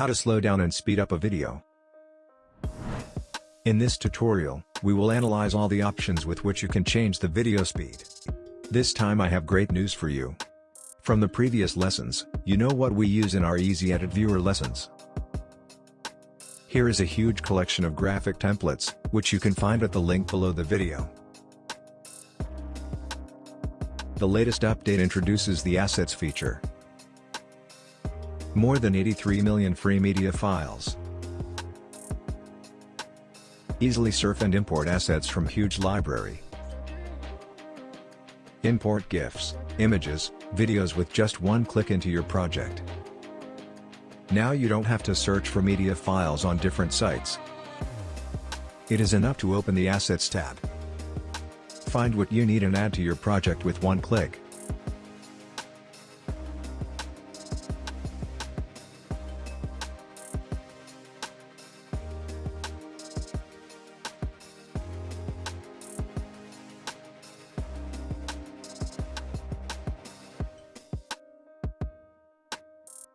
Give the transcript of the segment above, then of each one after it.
How to slow down and speed up a video. In this tutorial, we will analyze all the options with which you can change the video speed. This time I have great news for you. From the previous lessons, you know what we use in our Easy Edit Viewer lessons. Here is a huge collection of graphic templates, which you can find at the link below the video. The latest update introduces the Assets feature. More than 83 million free media files. Easily surf and import assets from huge library. Import GIFs, images, videos with just one click into your project. Now you don't have to search for media files on different sites. It is enough to open the Assets tab. Find what you need and add to your project with one click.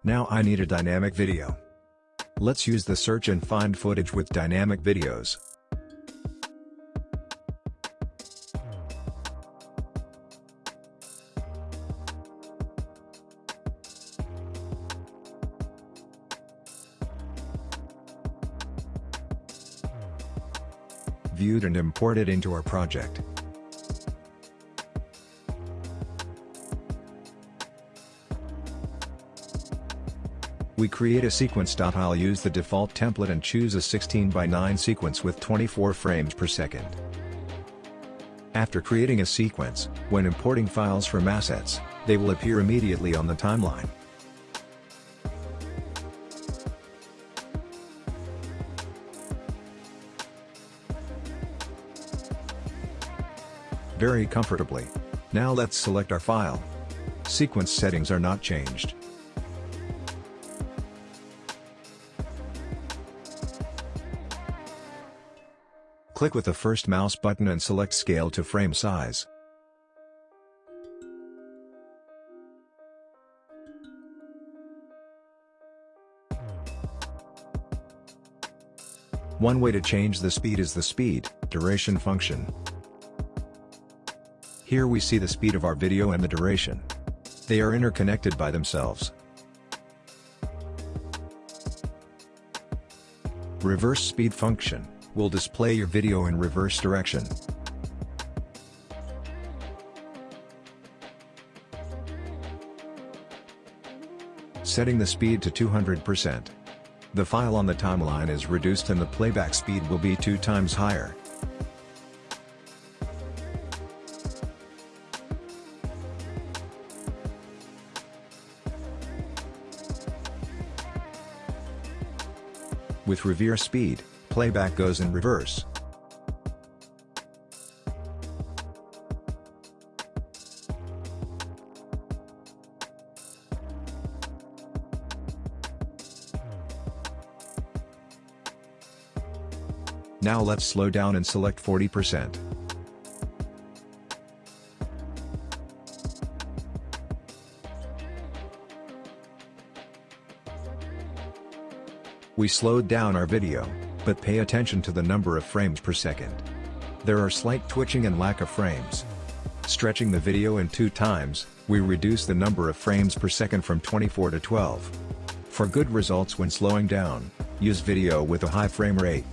Now I need a dynamic video. Let's use the search and find footage with dynamic videos. Viewed and imported into our project. We create a sequence. I'll use the default template and choose a 16 by 9 sequence with 24 frames per second. After creating a sequence, when importing files from assets, they will appear immediately on the timeline. Very comfortably. Now let's select our file. Sequence settings are not changed. Click with the first mouse button and select Scale to Frame Size. One way to change the speed is the speed, duration function. Here we see the speed of our video and the duration. They are interconnected by themselves. Reverse speed function will display your video in reverse direction. Setting the speed to 200%. The file on the timeline is reduced and the playback speed will be two times higher. With reverse speed, playback goes in reverse. Now let's slow down and select 40%. We slowed down our video but pay attention to the number of frames per second. There are slight twitching and lack of frames. Stretching the video in two times, we reduce the number of frames per second from 24 to 12. For good results when slowing down, use video with a high frame rate.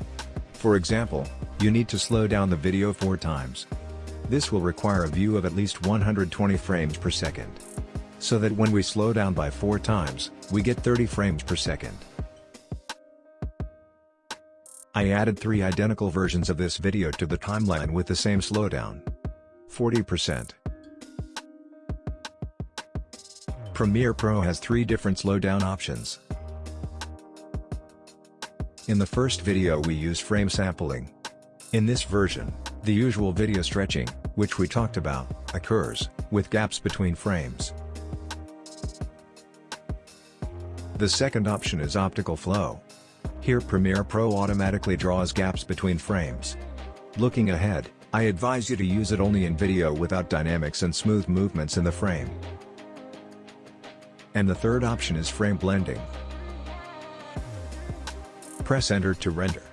For example, you need to slow down the video 4 times. This will require a view of at least 120 frames per second. So that when we slow down by 4 times, we get 30 frames per second. I added three identical versions of this video to the timeline with the same slowdown. 40%. Premiere Pro has three different slowdown options. In the first video we use frame sampling. In this version, the usual video stretching, which we talked about, occurs, with gaps between frames. The second option is optical flow. Here Premiere Pro automatically draws gaps between frames. Looking ahead, I advise you to use it only in video without dynamics and smooth movements in the frame. And the third option is frame blending. Press enter to render.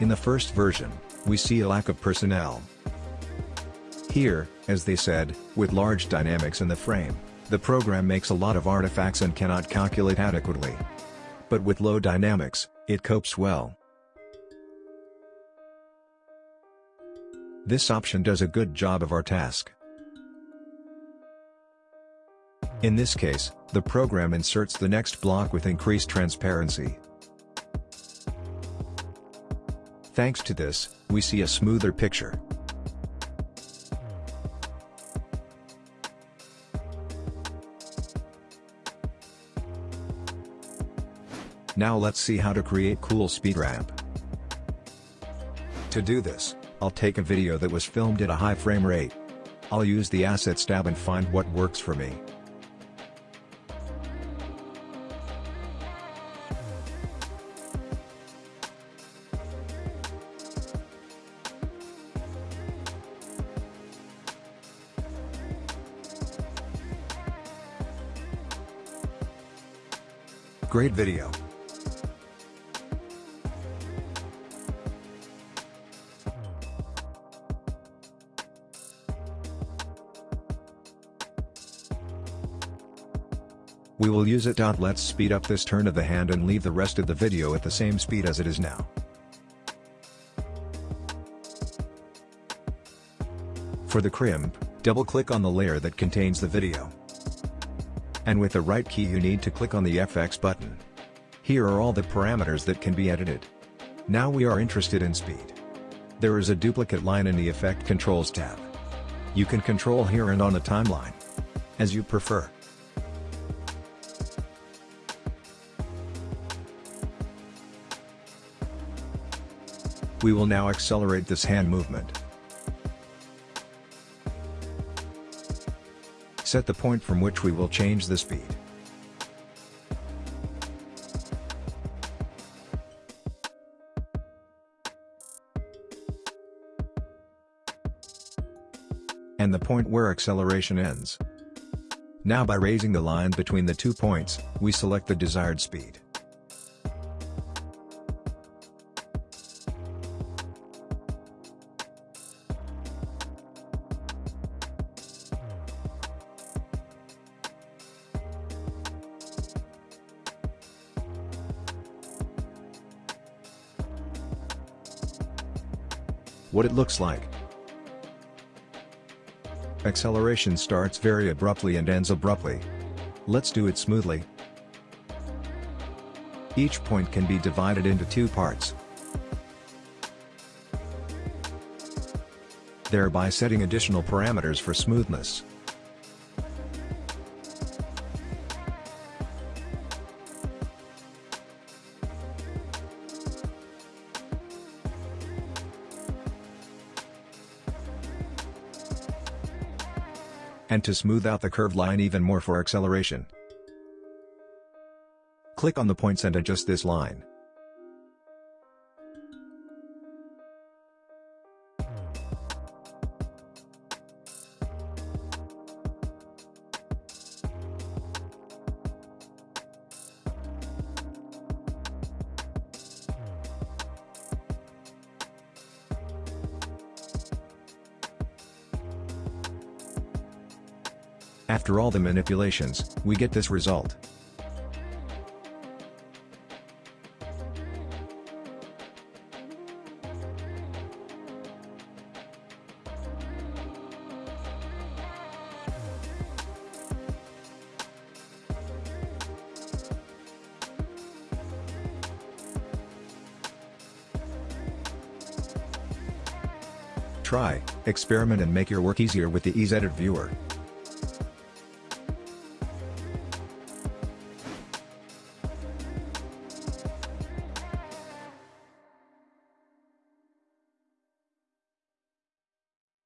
In the first version, we see a lack of personnel. Here, as they said, with large dynamics in the frame, the program makes a lot of artifacts and cannot calculate adequately. But with low dynamics, it copes well. This option does a good job of our task. In this case, the program inserts the next block with increased transparency. Thanks to this, we see a smoother picture. Now let's see how to create cool speed ramp. To do this, I'll take a video that was filmed at a high frame rate. I'll use the Assets tab and find what works for me. Great video. We will use it. Let's speed up this turn of the hand and leave the rest of the video at the same speed as it is now. For the crimp, double-click on the layer that contains the video. And with the right key you need to click on the FX button. Here are all the parameters that can be edited. Now we are interested in speed. There is a duplicate line in the Effect Controls tab. You can control here and on the timeline. As you prefer. We will now accelerate this hand movement. Set the point from which we will change the speed. And the point where acceleration ends. Now by raising the line between the two points, we select the desired speed. What it looks like. Acceleration starts very abruptly and ends abruptly. Let's do it smoothly. Each point can be divided into two parts. Thereby setting additional parameters for smoothness. And to smooth out the curved line even more for acceleration. Click on the points and adjust this line. After all the manipulations, we get this result. Try, experiment and make your work easier with the EaseEdit viewer.